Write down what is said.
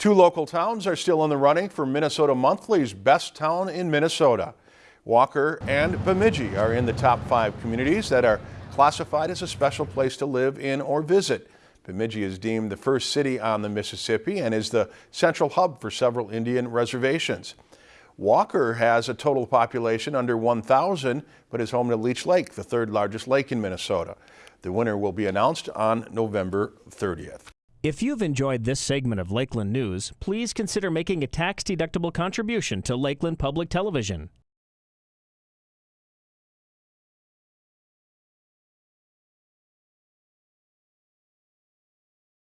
Two local towns are still in the running for Minnesota Monthly's Best Town in Minnesota. Walker and Bemidji are in the top five communities that are classified as a special place to live in or visit. Bemidji is deemed the first city on the Mississippi and is the central hub for several Indian reservations. Walker has a total population under 1,000, but is home to Leech Lake, the third largest lake in Minnesota. The winner will be announced on November 30th. If you've enjoyed this segment of Lakeland News, please consider making a tax-deductible contribution to Lakeland Public Television.